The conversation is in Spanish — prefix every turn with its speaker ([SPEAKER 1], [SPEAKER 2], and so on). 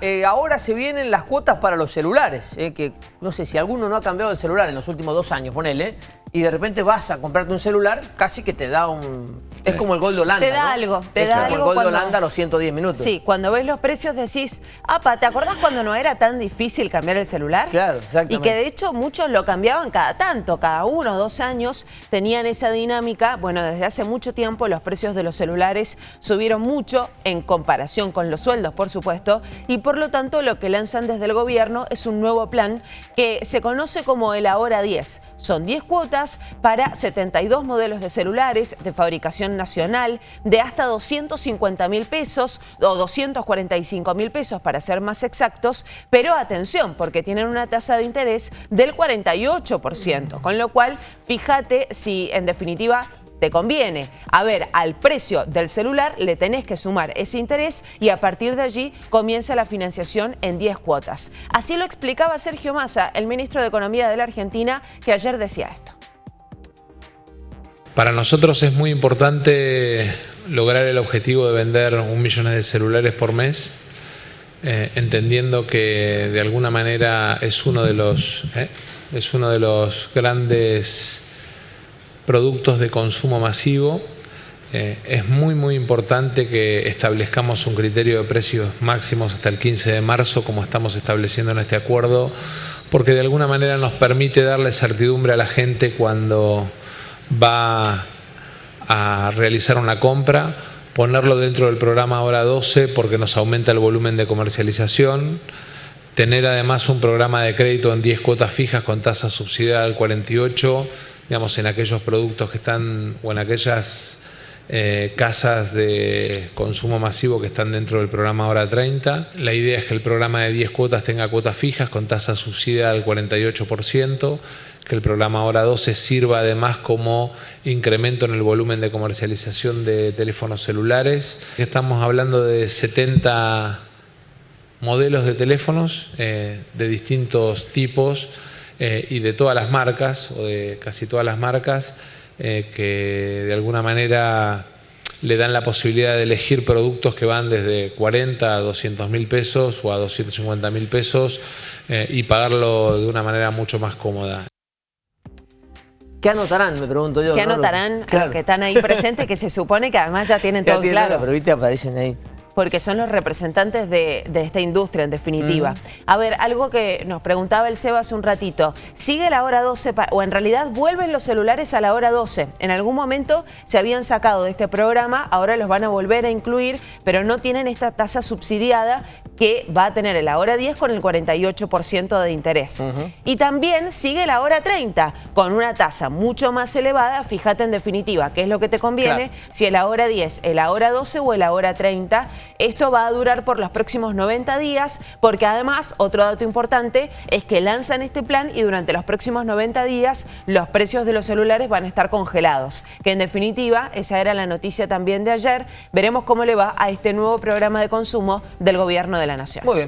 [SPEAKER 1] Eh, ahora se vienen las cuotas para los celulares, eh, que no sé si alguno no ha cambiado el celular en los últimos dos años, ponele, y de repente vas a comprarte un celular, casi que te da un... Es como el Gold Holanda,
[SPEAKER 2] Te da
[SPEAKER 1] ¿no?
[SPEAKER 2] algo, te
[SPEAKER 1] es
[SPEAKER 2] da
[SPEAKER 1] como
[SPEAKER 2] algo
[SPEAKER 1] el Gold
[SPEAKER 2] cuando-
[SPEAKER 1] Holanda a los 110 minutos.
[SPEAKER 2] Sí, cuando ves los precios decís, apa, ¿te acordás cuando no era tan difícil cambiar el celular?
[SPEAKER 1] Claro, exactamente.
[SPEAKER 2] Y que de hecho muchos lo cambiaban cada tanto, cada uno o dos años tenían esa dinámica. Bueno, desde hace mucho tiempo los precios de los celulares subieron mucho en comparación con los sueldos, por supuesto, y por lo tanto lo que lanzan desde el gobierno es un nuevo plan que se conoce como el Ahora 10. Son 10 cuotas para 72 modelos de celulares de fabricación nacional de hasta 250 mil pesos o 245 mil pesos para ser más exactos, pero atención, porque tienen una tasa de interés del 48%, con lo cual fíjate si en definitiva te conviene. A ver, al precio del celular le tenés que sumar ese interés y a partir de allí comienza la financiación en 10 cuotas. Así lo explicaba Sergio Massa, el ministro de Economía de la Argentina, que ayer decía esto.
[SPEAKER 3] Para nosotros es muy importante lograr el objetivo de vender un millón de celulares por mes, eh, entendiendo que de alguna manera es uno de los eh, es uno de los grandes productos de consumo masivo. Eh, es muy muy importante que establezcamos un criterio de precios máximos hasta el 15 de marzo, como estamos estableciendo en este acuerdo, porque de alguna manera nos permite darle certidumbre a la gente cuando va a realizar una compra, ponerlo dentro del programa Hora 12 porque nos aumenta el volumen de comercialización, tener además un programa de crédito en 10 cuotas fijas con tasa subsidiada al 48, digamos, en aquellos productos que están o en aquellas eh, casas de consumo masivo que están dentro del programa Hora 30. La idea es que el programa de 10 cuotas tenga cuotas fijas con tasa subsidiada al 48%, que el programa Hora 12 sirva además como incremento en el volumen de comercialización de teléfonos celulares. Estamos hablando de 70 modelos de teléfonos eh, de distintos tipos eh, y de todas las marcas, o de casi todas las marcas, eh, que de alguna manera le dan la posibilidad de elegir productos que van desde 40 a 200 mil pesos o a 250 mil pesos eh, y pagarlo de una manera mucho más cómoda.
[SPEAKER 1] ¿Qué anotarán, me pregunto yo?
[SPEAKER 2] ¿Qué
[SPEAKER 1] ¿no?
[SPEAKER 2] anotarán a
[SPEAKER 1] Claro.
[SPEAKER 2] los que están ahí presentes que se supone que además ya tienen
[SPEAKER 1] Ya
[SPEAKER 2] todo
[SPEAKER 1] tienen
[SPEAKER 2] claro?
[SPEAKER 1] la- Pero viste, aparecen ahí.
[SPEAKER 2] Porque son los representantes de, de esta industria, en definitiva. A ver, algo que nos preguntaba el Seba hace un ratito. ¿Sigue la hora 12 pa- o en realidad vuelven los celulares a la hora 12? En algún momento se habían sacado de este programa, ahora los van a volver a incluir, pero no tienen esta tasa subsidiada que va a tener en la hora 10 con el 48% de interés. Y también sigue la hora 30 con una tasa mucho más elevada. Fíjate en definitiva qué es lo que te conviene,
[SPEAKER 1] Claro.
[SPEAKER 2] si es la hora 10, el la hora 12 o el la hora 30. Esto va a durar por los próximos 90 días porque además, otro dato importante, es que lanzan este plan y durante los próximos 90 días los precios de los celulares van a estar congelados. Que en definitiva, esa era la noticia también de ayer. Veremos cómo le va a este nuevo programa de consumo del gobierno la Nación.
[SPEAKER 1] Muy bien.